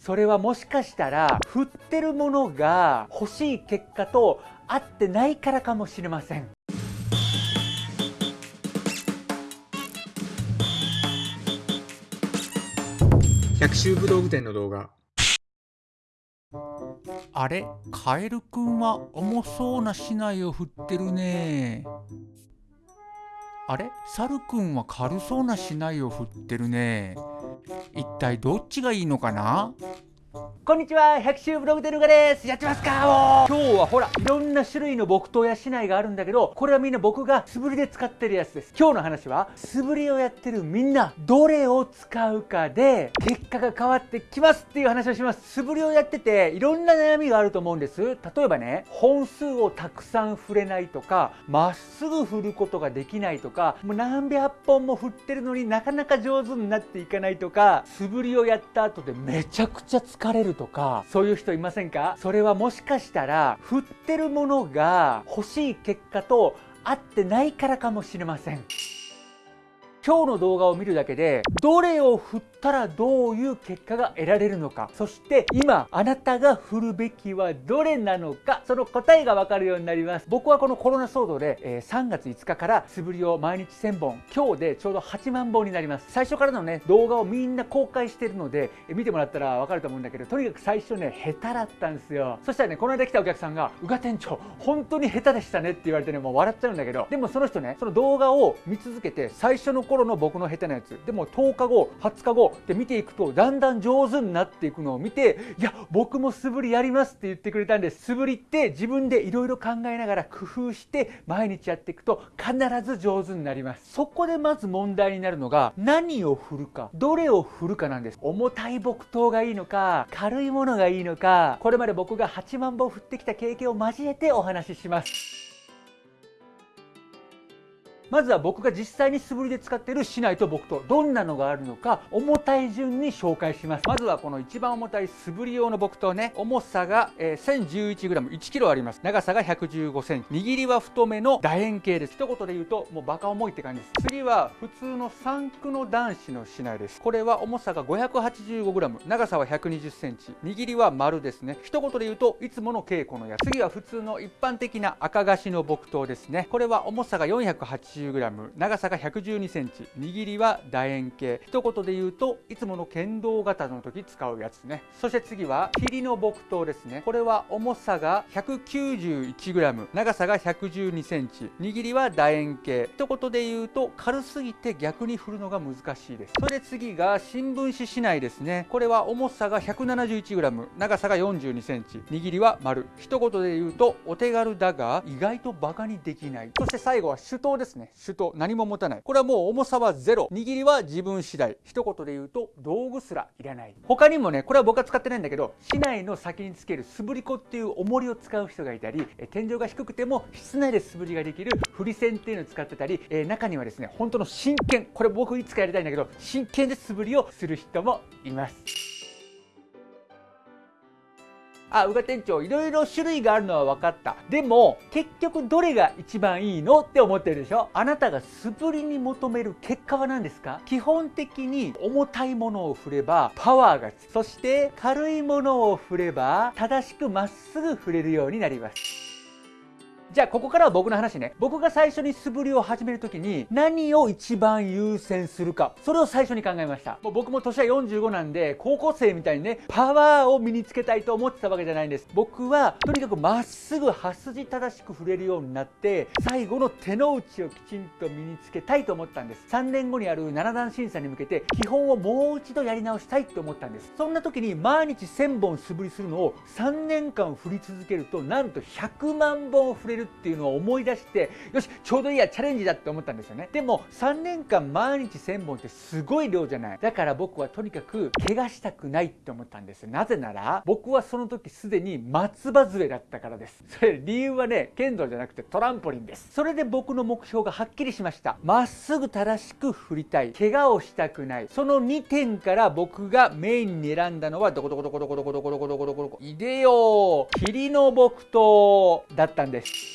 それはもしかしたら振ってるものが欲しい結果と合ってないからかもしれません。百秋武道具店の動画。あれカエルくんは重そうな竹刀を振ってるねあれ？サルくんは軽そうな竹刀を振ってるね。一体どっちがいいのかな？こんにちは百秋ブログデルガです。やってますか？今日はほら。いろんな種類の木刀や竹刀があるんだけどこれはみんな僕が素振りで使ってるやつです。今日の話は素振りをやってるみんなどれを使うかで結果が変わってきますっていう話をします。素振りをやってていろんな悩みがあると思うんです。例えばね本数をたくさん振れないとかまっすぐ振ることができないとかもう何百本も振ってるのになかなか上手になっていかないとか素振りをやった後でめちゃくちゃ疲れるとか。そういう人いませんか？それはもしかしたら振ってるものが欲しい結果と合ってないからかもしれません。今日の動画を見るだけでどれを振ったらどういう結果が得られるのか。そして今あなたが振るべきはどれなのか。その答えがわかるようになります。僕はこのコロナ騒動で、えー、3月5日から素振りを毎日1000本今日でちょうど8万本になります。最初からのね動画をみんな公開してるので、えー、見てもらったらわかると思うんだけどとにかく最初ね下手だったんですよ。そしたらねこの間来たお客さんが「宇賀店長本当に下手でしたね」って言われてねもう笑っちゃうんだけど。でもその人ねその動画を見続けて最初の頃の僕の下手なやつ。でも10日後20日後って見ていくとだんだん上手になっていくのを見ていや僕も素振りやりますって言ってくれたんです素振りって自分でいろいろ考えながら工夫して毎日やっていくと必ず上手になります。そこでまず問題になるのが何を振るかどれを振るかなんです。重たい木刀がいいのか軽いものがいいのかこれまで僕が8万本振ってきた経験を交えてお話しします。まずは僕が実際に素振りで使っている竹刀と木刀どんなのがあるのか重たい順に紹介します。まずはこの一番重たい素振り用の木刀ね重さが、えー、1011g1kg あります。長さが 115cm 握りは太めの楕円形です。一言で言うともうバカ重いって感じです。次は普通の三駆の男子の竹刀です。これは重さが 585g 長さは 120cm 握りは丸ですね。一言で言うといつもの稽古のやつ。次は普通の一般的な赤菓子の木刀ですね。これは重さが 480g 180g 長さが 112cm 握りは楕円形。一言で言うといつもの剣道型の時使うやつね。そして次は霧の木刀ですね。これは重さが 191g 長さが 112cm 握りは楕円形。一言で言うと軽すぎて逆に振るのが難しいです。それで次が新聞紙市内ですね。これは重さが 171g 長さが 42cm 握りは丸。一言で言うとお手軽だが意外とバカにできない。そして最後は手刀ですね。手刀何も持たない。これはもう重さはゼロ。握りは自分次第。一言で言うと道具すらいらない。他にもねこれは僕は使ってないんだけど市内の先につける素振り子っていう重りを使う人がいたり天井が低くても室内で素振りができる振り線っていうのを使ってたり、え中にはですね本当の真剣。これ僕いつかやりたいんだけど真剣で素振りをする人もいます。あ、宇賀店長、いろいろ種類があるのは分かった。でも、結局どれが一番いいの？って思ってるでしょ？あなたが素振りに求める結果は何ですか？基本的に重たいものを振ればパワーがつく。そして軽いものを振れば正しくまっすぐ振れるようになります。じゃあここからは僕の話ね。僕が最初に素振りを始めるときに何を一番優先するか。それを最初に考えました。もう僕も年は45なんで高校生みたいにね、パワーを身につけたいと思ってたわけじゃないんです。僕はとにかくまっすぐ刃筋正しく振れるようになって、最後の手の内をきちんと身につけたいと思ったんです。3年後にある7段審査に向けて基本をもう一度やり直したいと思ったんです。そんな時に毎日1000本素振りするのを3年間振り続けると、なんと100万本振れるるっていうのを思い出してよしちょうどいいやチャレンジだって思ったんですよね。でも3年間毎日1000本ってすごい量じゃない。だから僕はとにかく怪我したくないって思ったんです。なぜなら僕はその時すでに松葉杖だったからです。それ理由はね剣道じゃなくてトランポリンです。それで僕の目標がはっきりしました。まっすぐ正しく振りたい。怪我をしたくない。その2点から僕がメインに選んだのはどこどこどこどこどこどこどこどこどこどこいでよ霧の木刀だったんです。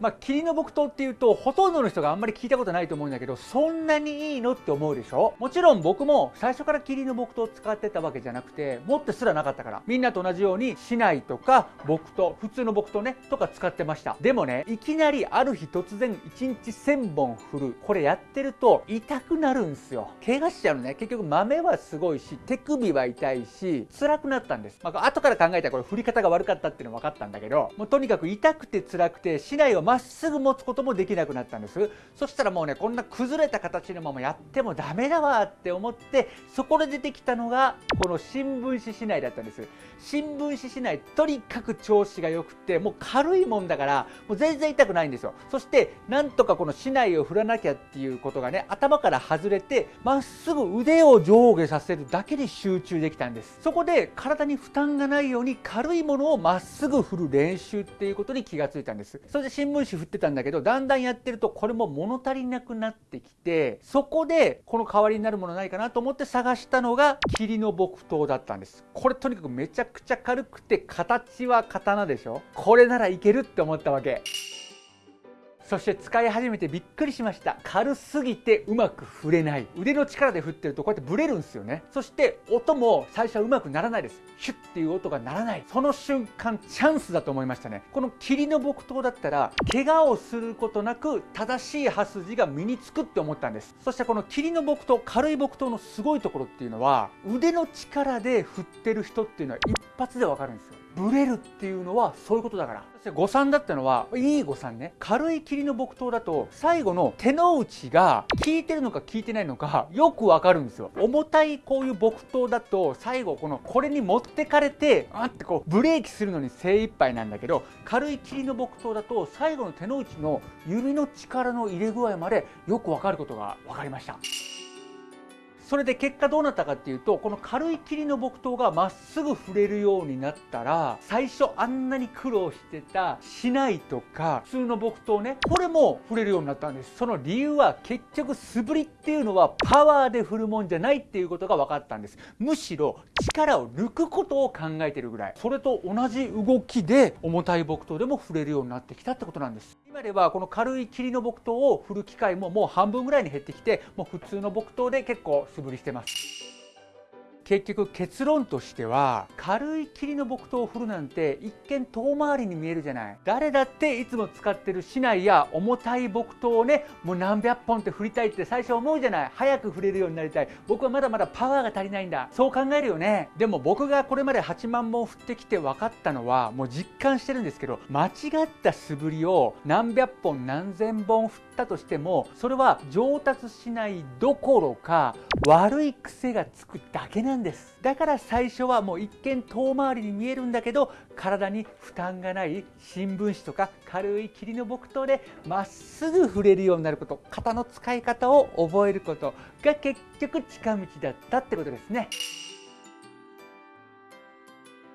まあ霧の木刀っていうとほとんどの人があんまり聞いたことないと思うんだけどそんなにいいのって思うでしょ？もちろん僕も最初から霧の木刀を使ってたわけじゃなくて持ってすらなかったから。みんなと同じように市内とか木刀普通の木刀ねとか使ってました。でもねいきなりある日突然1日1000本振る。これやってると痛くなるんすよ。怪我しちゃうのね。結局豆はすごいし手首は痛いし辛くなったんです、まあ、後から考えたらこれ振り方が悪かったっていうの分かったんだけどもうとにかく痛くて辛くて市内をまっすぐ持つこともできなくなったんです。そしたらもうねこんな崩れた形のままやってもダメだわって思ってそこで出てきたのがこの新聞紙市内だったんです。新聞紙市内とにかく調子が良くてもう軽いもんだからもう全然痛くないんですよ。そしてなんとかこの市内を振らなきゃっていうことがね頭から外れてまっすぐ腕を上下させるだけで集中できたんです。そこで体に負担がないように軽いものをまっすぐ振る練習っていうことに気がついたんです。それで新聞紙振ってたんだけどだんだんやってるとこれも物足りなくなってきてそこでこの代わりになるものないかなと思って探したのが霧の木刀だったんです。これとにかくめちゃくちゃ軽くて形は刀でしょ。これならいけるって思ったわけ。そして使い始めてびっくりしました。軽すぎてうまく振れない。腕の力で振ってるとこうやってブレるんですよね。そして音も最初はうまくならないです。ヒュッっていう音が鳴らない。その瞬間チャンスだと思いましたね。この霧の木刀だったら怪我をすることなく正しい刃筋が身につくって思ったんです。そしてこの霧の木刀軽い木刀のすごいところっていうのは腕の力で振ってる人っていうのは一発でわかるんですよ。ブレるっていうのはそういうことだから。そして誤算だったのはいい誤算ね。軽い霧の木刀だと最後の手の内が効いてるのか効いてないのかよくわかるんですよ。重たいこういう木刀だと最後このこれに持ってかれてあってこうブレーキするのに精一杯なんだけど軽い霧の木刀だと最後の手の内の指の力の入れ具合までよくわかることが分かりました。それで結果どうなったかっていうとこの軽い霧の木刀がまっすぐ振れるようになったら最初あんなに苦労してたしないとか普通の木刀ねこれも振れるようになったんです。その理由は結局素振りっていうのはパワーで振るもんじゃないっていうことが分かったんです。むしろ力を抜くことを考えてるぐらい。それと同じ動きで重たい木刀でも振れるようになってきたってことなんです。今ではこの軽い霧の木刀を振る機会ももう半分ぐらいに減ってきてもう普通の木刀で結構素振りしてます。結局結論としては軽い霧の木刀を振るなんて一見遠回りに見えるじゃない。誰だっていつも使ってる市内や重たい木刀をねもう何百本って振りたいって最初思うじゃない。早く振れるようになりたい。僕はまだまだパワーが足りないんだ。そう考えるよね。でも僕がこれまで8万本振ってきて分かったのはもう実感してるんですけど間違った素振りを何百本何千本振ったとしてもそれは上達しないどころか悪い癖がつくだけなんですだから最初はもう一見遠回りに見えるんだけど体に負担がない新聞紙とか軽い霧の木刀でまっすぐ触れるようになること型の使い方を覚えることが結局近道だったってことですね。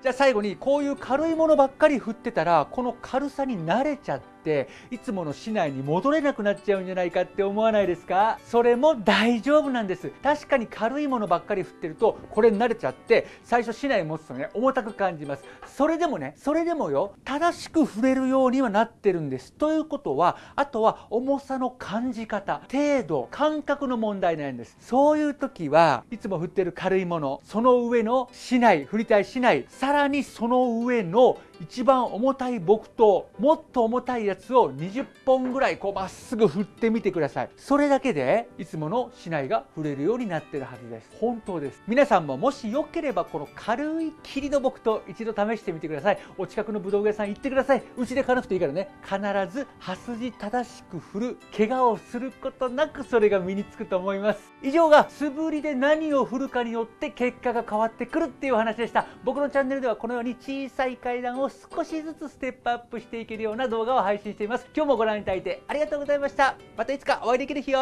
じゃあ最後にこういう軽いものばっかり振ってたらこの軽さに慣れちゃってていつもの市内に戻れなくなっちゃうんじゃないかって思わないですか？それも大丈夫なんです。確かに軽いものばっかり振ってるとこれに慣れちゃって最初市内持つとね重たく感じます。それでもねそれでもよ正しく振れるようにはなってるんです。ということはあとは重さの感じ方程度感覚の問題なんです。そういう時はいつも振ってる軽いものその上の市内振りたい市内さらにその上の一番重たい木刀もっと重たいやつを20本ぐらいこうまっすぐ振ってみてください。それだけでいつもの竹刀が振れるようになってるはずです。本当です。皆さんももしよければこの軽い霧の木刀一度試してみてください。お近くの武道具屋さん行ってください。うちで買わなくていいからね。必ず刃筋正しく振る怪我をすることなくそれが身につくと思います。以上が素振りで何を振るかによって結果が変わってくるっていう話でした。僕のチャンネルではこのように小さい階段を少しずつステップアップしていけるような動画を配信しています。今日もご覧いただいてありがとうございました。またいつかお会いできる日よ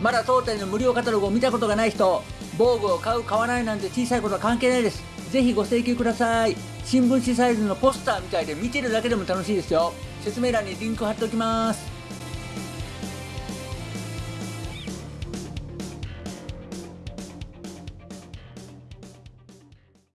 まだ当店の無料カタログを見たことがない人防具を買う買わないなんて小さいことは関係ないです。ぜひご請求ください。新聞紙サイズのポスターみたいで見てるだけでも楽しいですよ。説明欄にリンク貼っておきます。